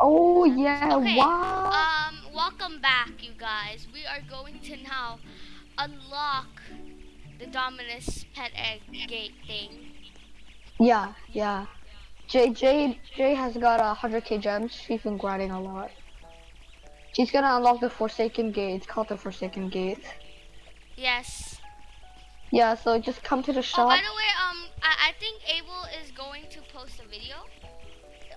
Oh yeah, Okay, wow. Um, welcome back, you guys. We are going to now unlock the Dominus pet egg gate thing. Yeah, yeah. Jay, Jay, Jay has got a hundred K gems. She's been grinding a lot. She's gonna unlock the Forsaken Gate. It's called the Forsaken Gate. Yes. Yeah, so just come to the Oh, shop. by the way, um, I, I think Abel is going to post a video.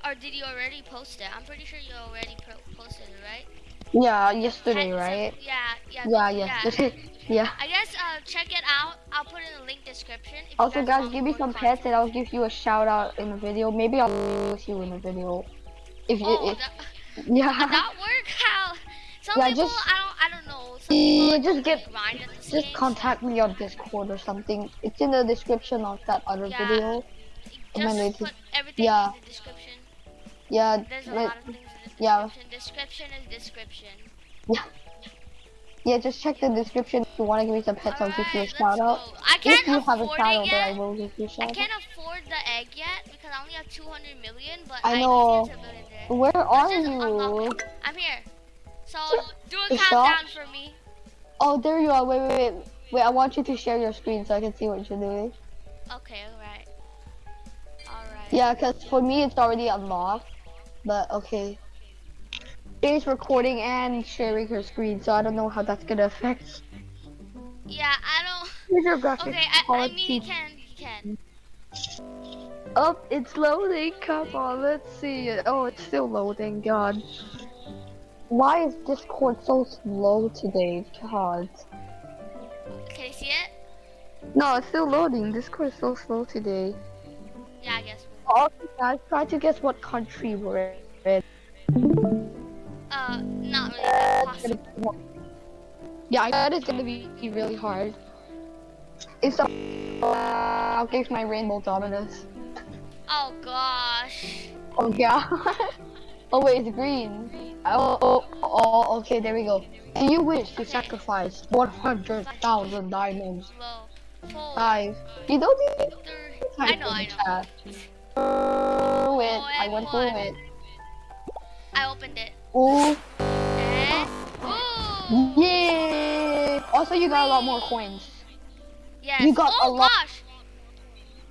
Or did you already post it? I'm pretty sure you already pro posted it, right? yeah, yesterday, Had right? Yeah, yeah. Yeah, yeah. yesterday. yeah. I guess uh, check it out. I'll put in the link description. Also, guys, give me some content. pets, and I'll give you a shout out in the video. Maybe I'll with you in the video. If you, Oh, if, that, yeah. that work? How? Some Yeah, people, just- I don't, I don't know. Yeah, just get- Just game, contact me on Discord or something. It's in the description of that other Yeah. video. so Just put everything yeah. in the description. Yeah, There's a like- lot of things in the yeah. description. Description is description. yeah. Just check the description if you want to give me some pets. I'll give you a shout out. go. I can't If you have a afford shout it out, I will give you a I shout out. can't afford the egg yet because I only have 200 million, but I I, know. need to build it there. Where are just unlock you? I'm here. So do a countdown for me. Oh, there you are. Wait, wait, wait. Wait, I want you to share your screen so I can see what you're doing. Okay, alright. Alright. Yeah, because for me it's already unlocked. But okay. Jay's recording and sharing her screen, so I don't know how that's gonna affect. Yeah, I don't. Here's your graphics Okay, I, I mean he can. He can. Oh, it's loading. Come on, let's see it. Oh, it's still loading. God. Why is Discord so slow today? God. Can you see it? No, it's still loading. Discord is so slow today. Yeah, I guess. Also, guys, try to guess what country we're in. Uh, not really possible. Yeah, I bet it's gonna be really hard. It's a. Uh, I'll give my rainbow Dominus. Oh gosh. Oh yeah. oh wait, it's green. Oh, oh, oh, okay, there we go. Do you wish to sacrifice 100,000 diamonds? Five. You don't need I know. I know. chat. Through it. Oh, I went through it. I opened it. Ooh. And. Ooh. Yeah. Also, you got a lot more coins. Yes. You got oh a lot- gosh.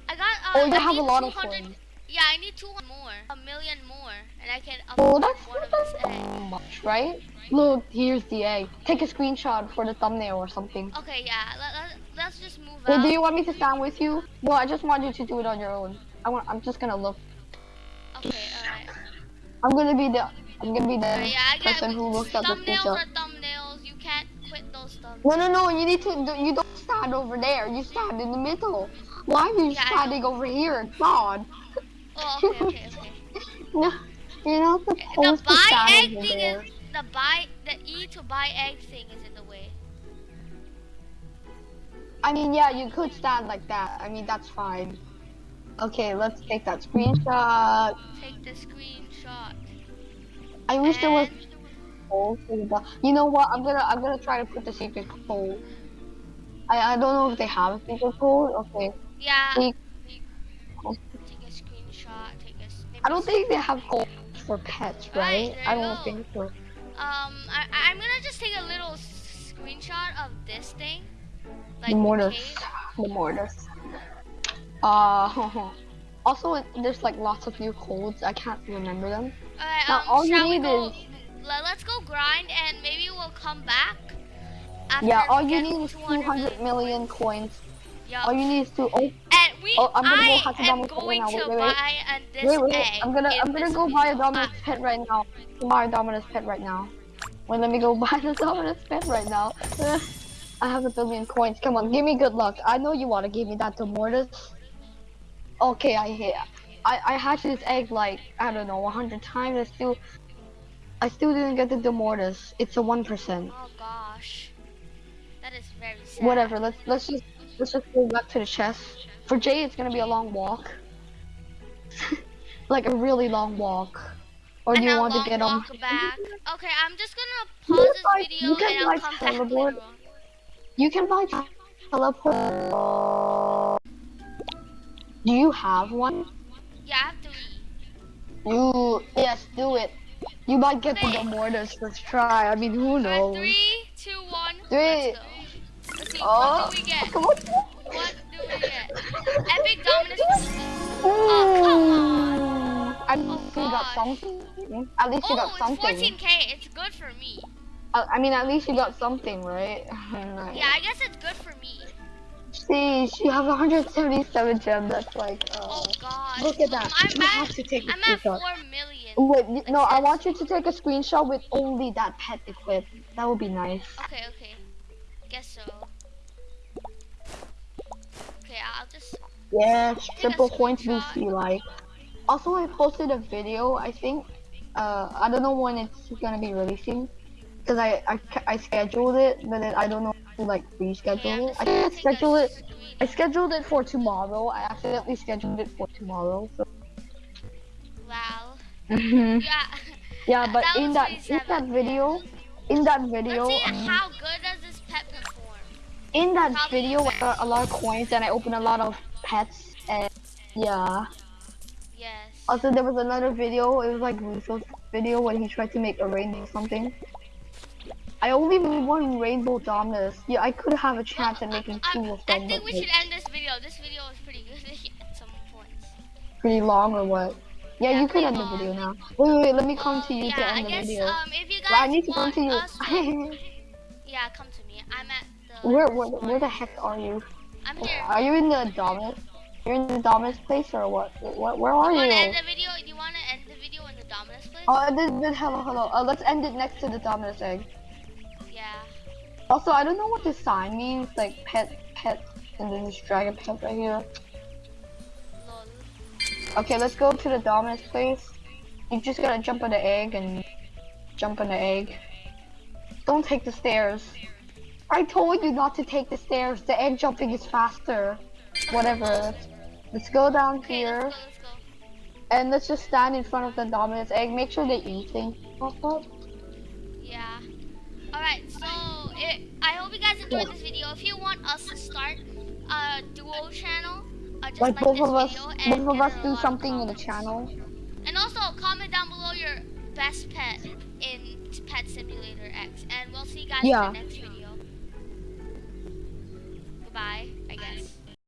I got. Uh, Oh, you I have a lot of coins. Yeah, I need two more. A million more, and I can Oh, that's not this egg. so much, right? Look, here's the egg. Take a screenshot for the thumbnail or something. Okay, yeah. Let, let, let's just move Wait, out. do you want me to stand with you? No, I just want you to do it on your own. I want. I'm just gonna look. Okay, alright. I'm gonna be the. I'm gonna be the yeah, person who looks at the thumbnails screenshot. are thumbnails. You can't quit those thumbnails. No, no, no. You need to. do- You don't stand over there. You stand in the middle. Why are you Yeah, standing over here? God. Oh, okay, okay, okay. No, you're not The supposed to buy stand egg over thing there. is the buy the E to buy egg thing is in the way. I mean, yeah, you could stand like that. I mean, that's fine. Okay, let's take that screenshot. Take the screenshot. I wish there was. And- hole the You know what? I'm gonna. I'm gonna try to put the secret code. I. I don't know if they have a secret code. Okay. Yeah. See- Take a screenshot. Take a. s- maybe I don't think they have codes for pets, right? Right, I don't go. think so. Um, I I'm gonna just take a little screenshot of this thing. Like the mortars. cave. The mortars. Uh. Also, there's like lots of new codes. I can't remember them. Alright, Now, um, all you need go? is- le- Let's go grind and maybe we'll come back. After Yeah, all you need is 200 200 million coins. Yeah. All you need is to. Oh, we, Oh, I'm gonna go I hunt a am Dominus right now. Wait, wait, wait. wait, wait. I'm gonna. I'm gonna go buy a. Dominus Ah, pet right now. Buy a Dominus pet right now. Well, let me go buy the Dominus pet right now. I have a billion coins. Come on, give me good luck. I know you want to give me that to Mortis. Okay, I hit. I I hatched this egg like I don't know 100 times. I still. I still didn't get the Demortis. It's a one percent. Oh gosh, that is very sad. Whatever. Let's let's just let's just go back to the chest. For Jay, it's gonna be a long walk. like a really long walk. Or do and you want to get on? back. Okay, I'm just gonna pause this video you can and I'll buy come back teleport. later on. You can buy teleport. Do you have one? Yeah, I have three. You. Yes, do it. You might get to Okay. the mortars first try. I mean, who knows? three, two, one. Three. Let's go. Let's see. Oh, What do we get? come on. What do we get? Epic Dominus. Ooh. Oh, At least you got something. At least you Oh, got it's something. 14k. It's good for me. Uh, I mean, at least you got something, right? Yeah, I guess it's good for me. See, she has 177 gems. That's like. Uh, Oh God. Look at that. I'm You have at, to take a I'm at screenshot. four million. Wait, y- no, I want you to take a screenshot with only that pet equipped. That would be nice. Okay, okay. Guess so. Okay, I'll just. Yeah, a triple coins screenshot. boost you like. Also, I posted a video. I think. Uh, I don't know when it's gonna be releasing, because I, I I scheduled it, but then I don't know who like reschedule it. I gonna think I take a scheduled it. I scheduled it for tomorrow. I accidentally scheduled it for tomorrow. So. Wow. Mhm. Yeah. yeah, but That in that in that video, in that video, Let's see um, how good does this pet perform. in that Probably video, I got a lot of coins and I opened a lot of pets and yeah. Yes. Also, there was another video. It was like Russo's video when he tried to make a rainbow something. I only made one rainbow Dominus. Yeah, I could have a chance at making I, two I, of I think we should end this video. This video was pretty good at some points. pretty long or what? Yeah, Yeah, you could end the video now. Wait, wait, wait, let me come Well, to you yeah, to I end the guess video. um if you guys Well, I need to come to you. to, yeah, come to me. I'm at the. where, where, where the heck are you? I'm here. Are you in the Dominus? You're in the Dominus place or what? What? Where are you wanna end the video? Do you wanna end the video in the Dominus place? Oh, this, this, hello, hello. Uh, let's end it next to the Dominus egg. Also, I don't know what this sign means, like pet, pet, and then this dragon pet right here. Okay, let's go to the Dominus place. You just gotta jump on the egg and jump on the egg. Don't take the stairs. I told you not to take the stairs. The egg jumping is faster. Whatever. Let's, go down here let's go. Let's go. and let's just stand in front of the Dominus egg. Make sure the E thing. Yeah. Alright, so it, I hope you guys enjoyed this video. If you want us to start a duo channel, uh, just Like like, both this of us, video and both of us do something in the channel. And also comment down below your best pet in Pet Simulator X, and we'll see you guys Yeah. in the next video. Goodbye.